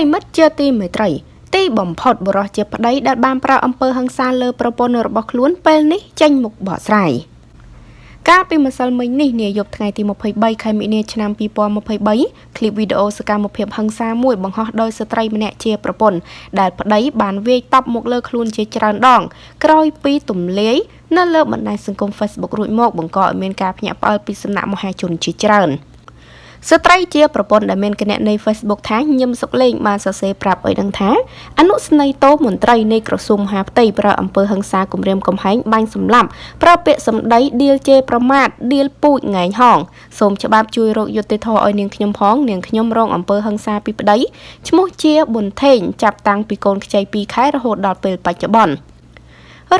រិមិត្តជាទីមេត្រី ទីបំផុតបរោះជាប្តីដែលបានប្រើអំពើហិង្សាលើប្រពន្ធរបស់ខ្លួនពេលនេះចេញមុខបកស្រាយកាលពីម្សិលមិញនេះនាយប់ថ្ងៃទី23ខែមីនាឆ្នាំ2023ឃ្លីបវីដេអូសកម្មភាពហិង្សាមួយបង្ហោះដោយស្ត្រីម្នាក់ជាប្រពន្ធដែលប្តីបានវាយតប់មកលើខ្លួនជាច្រើនដង ក្រោយពីទម្លាយនៅលើបណ្ដាញសង្គម Facebook រួចមកបង្កឲ្យមានការភ្ញាក់ផ្អើលពីសំណាក់មហាជនជាច្រើន។ ស្ត្រីជាប្រពន្ធដែលមានគណនី Facebook ថាញឹមសុកលេងបានសរសេរប្រាប់ឲ្យដឹងថាអនុស្នេហ៍តោមន្ត្រីនៃក្រសួងមហាផ្ទៃប្រើអំពើហិង្សាគំរាមកំហែងបាញ់សម្លាប់ប្រើពាក្យសម្ដីដៀលជេរប្រមាថដៀលពូជងែងហងសូមច្បាប់ជួយរកយុត្តិធម៌ឲ្យនាងខ្ញុំផងនាងខ្ញុំរងអំពើហិង្សាពីប្តីឈ្មោះជាប៊ុនថេងចាប់តាំងពីកូនខ្ចី2ខែរហូតដល់ពេលបច្ចុប្បន្ន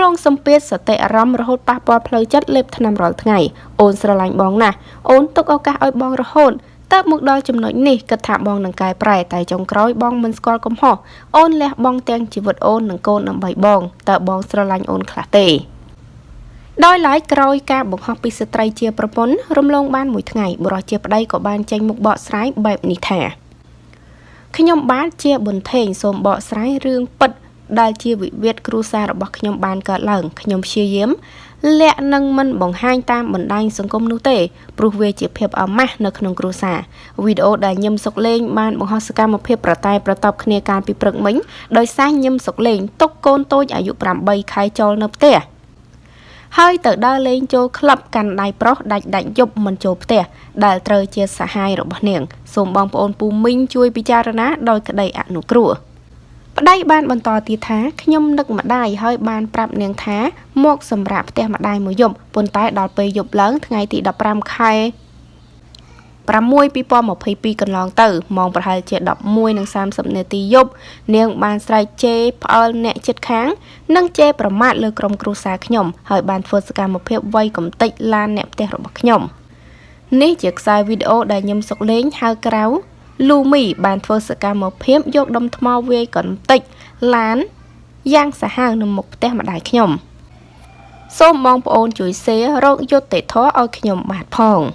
រងសម្ពាធសតិអារម្មណ៍រហូតប៉ះពាល់ផ្លូវចិត្តលេបថ្នាំរាល់ថ្ងៃអូនស្រឡាញ់បងណាស់អូនទុកឱកាសឲ្យបងរហូត តើបមកដល់ចំណុចនេះគិតថាបងនឹងកែប្រែតែចុងក្រោយបងមិនស្គាល់កំហុសអូនលះបង់ទាំងជីវិតអូននិងកូនដើម្បីបងតើបងស្រឡាញ់អូនខ្លះទេដោយឡែកក្រោយការបង្ហោះពីស្ត្រីជាប្រពន្ធរំលងបានមួយថ្ងៃបុរសជាប្តីក៏បានចេញមុខបកស្រាយបែបនេះថាខ្ញុំបានជាបន្ថេងសូមបកស្រាយរឿងពិតដែលជាវិវាទគ្រួសាររបស់ខ្ញុំបានកើតឡើងខ្ញុំព្យាយាម លាក់នឹងមិនបង្ហាញតាមបណ្ដាញសង្គមនោះទេព្រោះវាជាភាពអាម៉ាស់នៅក្នុងគ្រួសារវីដេអូដែលញឹមសុកលេងបានបង្ហោះសកម្មភាពប្រតែប្រតបគ្នាកាលពីព្រឹកមិញដោយសារញឹមសុកលេងຕົកកូនតូចអាយុ8ខែចូលនៅផ្ទះហើយទៅដើរលេងចូលក្លឹបកាន់ដៃប្រុសដាច់ដាច់យប់មិនចូលផ្ទះដែលត្រូវជាសហាយរបស់នាងសូមបងប្អូនពូមីងជួយពិចារណាដោយក្តីអនុគ្រោះ ប្តីបានបន្តទៀតថាខ្ញុំនឹកម្ដាយហើយបានប្រាប់នាងថាមកសម្រាប់ផ្ទះម្ដាយមួយយប់ប៉ុន្តែដល់ពេលយប់ឡើងថ្ងៃទី15ខែ6 2022កន្លងទៅម៉ោងប្រហែលជា11:30នាទីយប់នាងបានស្រែកជេរផ្អើលអ្នកចិត្តខាង និងជេរប្រមាថលើក្រុមគ្រួសារខ្ញុំហើយបានធ្វើសកម្មភាពវាយកំទេចឡានអ្នកផ្ទះរបស់ខ្ញុំនេះជាខ្សែវីដេអូដែលញឹមសុកលេងហៅក្រៅ លូមីបានធ្វើសកម្មភាពយកដុំថ្មវាយកន្តិចឡានយ៉ាងសាហាវនៅមុខផ្ទះម្ដាយខ្ញុំ សូមបងប្អូនជួយ share រកយុត្តិធម៌ឲ្យខ្ញុំបាទផង។